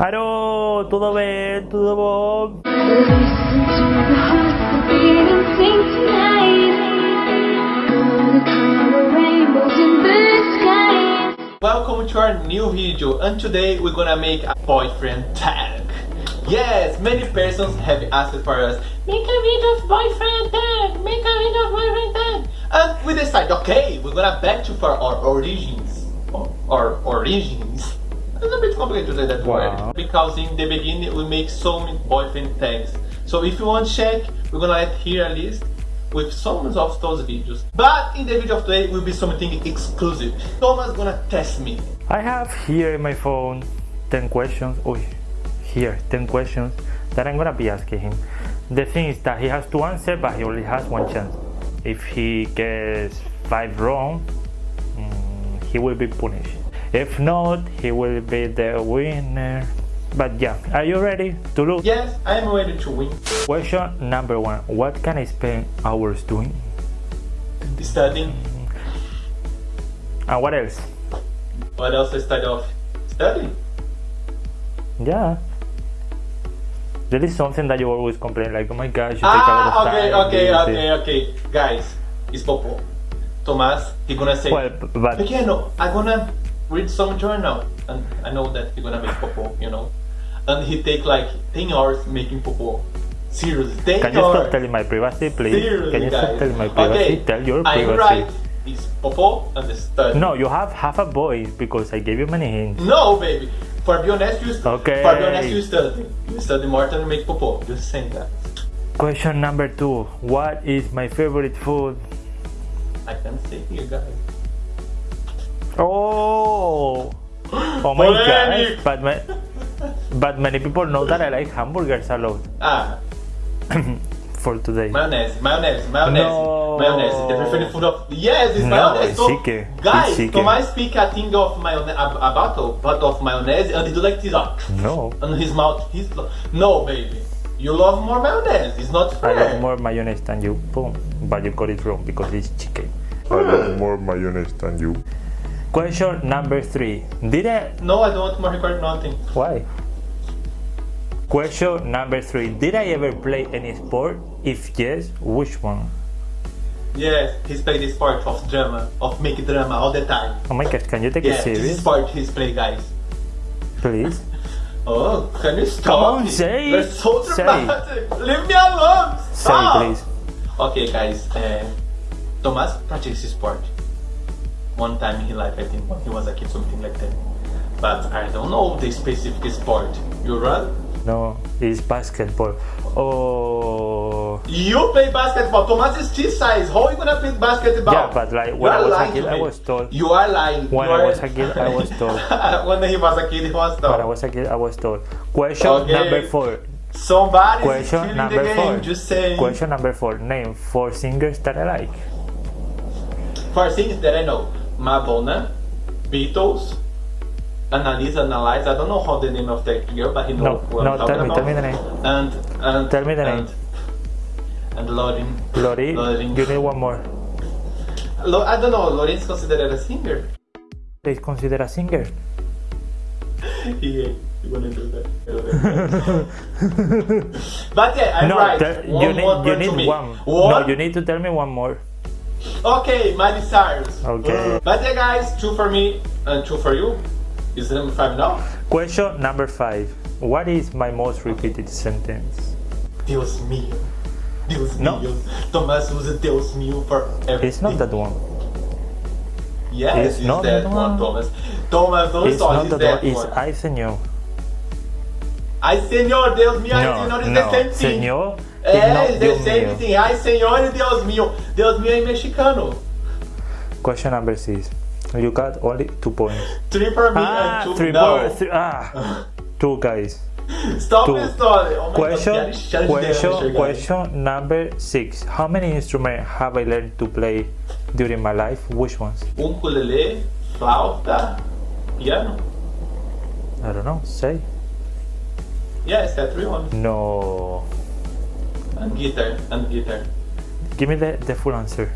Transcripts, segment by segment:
Aro, tudo bem, tudo bom? Welcome to our new video and today we're gonna make a boyfriend tag. Yes, many persons have asked for us, make a video of boyfriend tag, make a video of boyfriend tag. And we decided, okay, we're gonna back to for our origins. Or, our origins. It's a bit complicated to say that Wow. word. Because in the beginning we make so many boyfriend tags. So if you want to check, we're gonna let here a list with some of those videos. But in the video of today will be something exclusive. Thomas gonna test me. I have here in my phone 10 questions. Oh, here 10 questions that I'm gonna be asking him. The thing is that he has to answer, but he only has one chance. If he gets five wrong, mm, he will be punished. If not, he will be the winner. But yeah, are you ready to lose? Yes, I am ready to win. Question number one: What can I spend hours doing? Studying. And what else? What else I start off? Studying. Yeah. There is something that you always complain, like, oh my gosh, you take a lot Ah, of okay, time. okay, this, okay, okay. Guys, it's Popo. Thomas, he gonna say, Well, but Pequeno, I'm gonna read some journal. And I know that he gonna make Popo, you know. And he take like 10 hours making Popo. Seriously, 10 can you hours. stop telling my privacy, please? Seriously, can you guys. stop telling my privacy? Okay, Tell your privacy. right. It's Popo and the study. No, you have half a voice because I gave you many hints. No, baby. For be honest, you Okay. For be honest, you study. You study more than make Popo. Just saying that. Question number two: What is my favorite food? I can say here, guys. Oh, oh my Polemic. gosh! But my, but many people know that I like hamburgers a lot. Ah, For today. mayonnaise, mayonnaise, mayonnaise, No. mayonnaise. The preferred food of yes, it's No, mayonnaise. it's So, chicken. guys, It's chicken. Thomas speak a thing of mayonnaise, a, a bottle, bottle of mayonnaise, and he do like this, ah, No, and his mouth. He's no, baby. You love more mayonnaise. It's not I love more mayonnaise than you. Boom. But you got it wrong because it's chicken. I love more mayonnaise than you. Question number three. Did I No, I don't want more record nothing. Why? Question number three. Did I ever play any sport? If yes, which one? Yes, he's played this part of drama, of make drama all the time. Oh my god, can you take Yeah, it this serious? part he's play, guys. Please? Oh, can you stop? Come on, say You're it. so Say. dramatic. Leave me alone. Say Stop. please. Okay, guys. Uh, Thomas practices sport. One time in his life, I think, when he was a kid, something like that. But I don't know the specific sport. You run? No, it's basketball. Oh. You play basketball. Thomas is this size. How are you gonna play basketball? Yeah, but like when I was a kid, I was tall. You are lying. When You I was a kid, I was tall. when he was a kid, he was tall. When I was a kid, I was tall. Question Okay. number four. Somebody Question number game. four. Just saying. Question number four. Name four singers that I like. For things that I know, Madonna, Beatles, Annalisa, Analyze. I don't know how the name of that girl, but he No, knows no, I'm talking tell me, about. tell me the name. And and Tell me the and, name. And Lauren. Lori, Lauren. you need one more. Lo- I don't know. Lauren is considered a singer. Is consider a singer. yeah, you wanna do that? I don't know. but yeah, I'm no, right. one, you need one you need one. One? No, you need to tell me one more. Okay, Miley Cyrus. Okay. Mm. But yeah, guys, two for me and two for you. Is number five now? Question number five. What is my most repeated sentence? Deus mío. Deus No. mío. Tomás usa Deus mío for everything. It's not that one. Yes, It's it's, not that that one, one. Thomas. Thomas, don't It's not It's that that one. It's. I señor. Ai, senhor, Deus mío, No, senhor is no. the same thing. Señor É, not it's the Dios same thing. Ai, senhor e Deus mío. Deus mío é mexicano. Question number six. You got only two points. Three for me Ah, and two three no. more. Three, ah, two guys. Stop two. the story. Oh Question, God, question, question number six. How many instruments have I learned to play during my life? Which ones? Ukulele, flauta, piano. I don't know. Say. Yes, that three ones. No. And guitar, and guitar. Give me the, the full answer.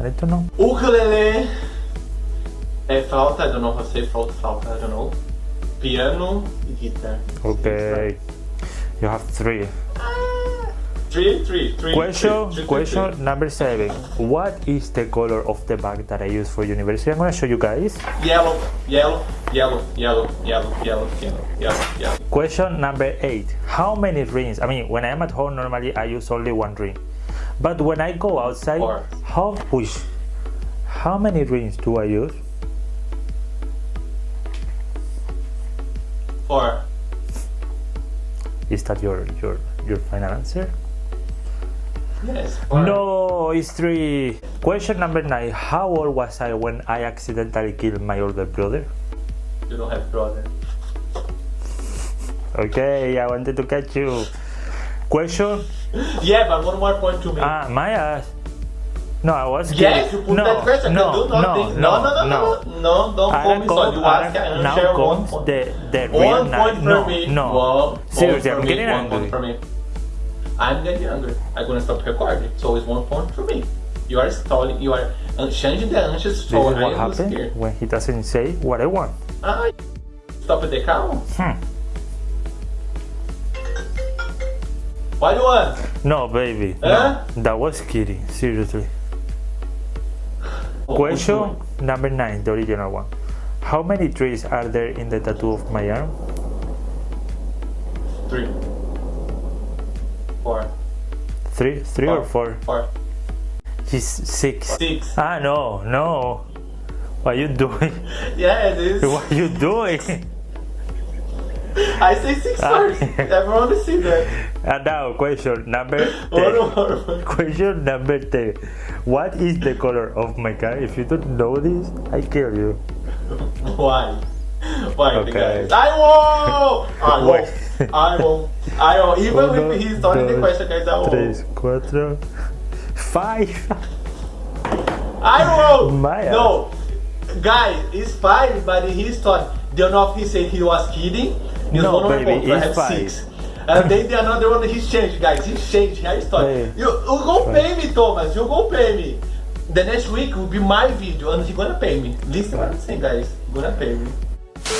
I to know. Ukulele é flauta, I don't know how to say flauta, flauta, I don't know. piano guitar. Okay. You have three. Three, three, three. Question question number seven. What is the color of the bag that I use for university? I'm gonna show you guys. Yellow, yellow, yellow, yellow, yellow, yellow, yellow, yellow, yellow. Question number eight. How many rings? I mean, when I'm at home, normally I use only one ring. But when I go outside, Four. how push? How many rings do I use? Four. Is that your your your final answer? Yes. No, it's three. Question number nine. How old was I when I accidentally killed my older brother? You don't have brother. Okay, I wanted to catch you. Question. Yeah, but one more point to me. Ah, my ass. No, I was yes, you put no, that question. no, no, no, no, no, no, no, no, don't call me so you ask and now share one point. the the real One night. point for no, me. no. One Seriously, I'm getting me, one point for me. I'm getting angry. I'm gonna stop recording. So it's one point for me. You are stalling. You are changing the answers. This So is what happens when he doesn't say what I want. Ah, stop the count. Hmm. What do you want? No, baby. Huh? No, that was kidding. Seriously. Oh, Question number nine, the original one. How many trees are there in the tattoo of my arm? Three. Four. Three, three or four? Four. He's six. Six. Ah, no, no. What are you doing? Yeah, it is. What are you doing? I say six Ah. first. Everyone will see that. And now, question number One 10. more. Question number 10. What is the color of my car? If you don't know this, I kill you. Why? Why, Okay. guys? I won! I won. I won. I won. Even Uno, if he's starting the question, guys, I won. Tres, cuatro, five. I won! My no. Guys, it's five, but he's thought. Don't know if he said he was kidding. It's No, one baby, point, so I it's have five. six. And then the another one, he's changed, guys. He's changed. He's thought. Hey. You, you go pay me, Thomas. You go pay me. The next week will be my video, and he's gonna pay me. Listen what I'm saying, guys. He's gonna pay me.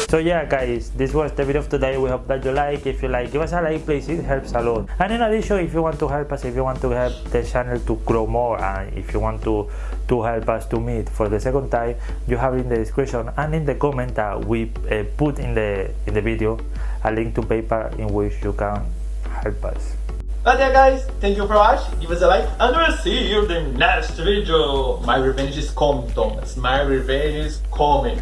So yeah guys, this was the video of today. We hope that you like. If you like, give us a like please, it helps a lot. And in addition, if you want to help us, if you want to help the channel to grow more and if you want to to help us to meet for the second time, you have in the description and in the comment that we uh, put in the in the video a link to PayPal in which you can help us. But yeah guys, thank you for watching, give us a like, and we'll see you in the next video. My revenge is coming, Thomas. My revenge is coming.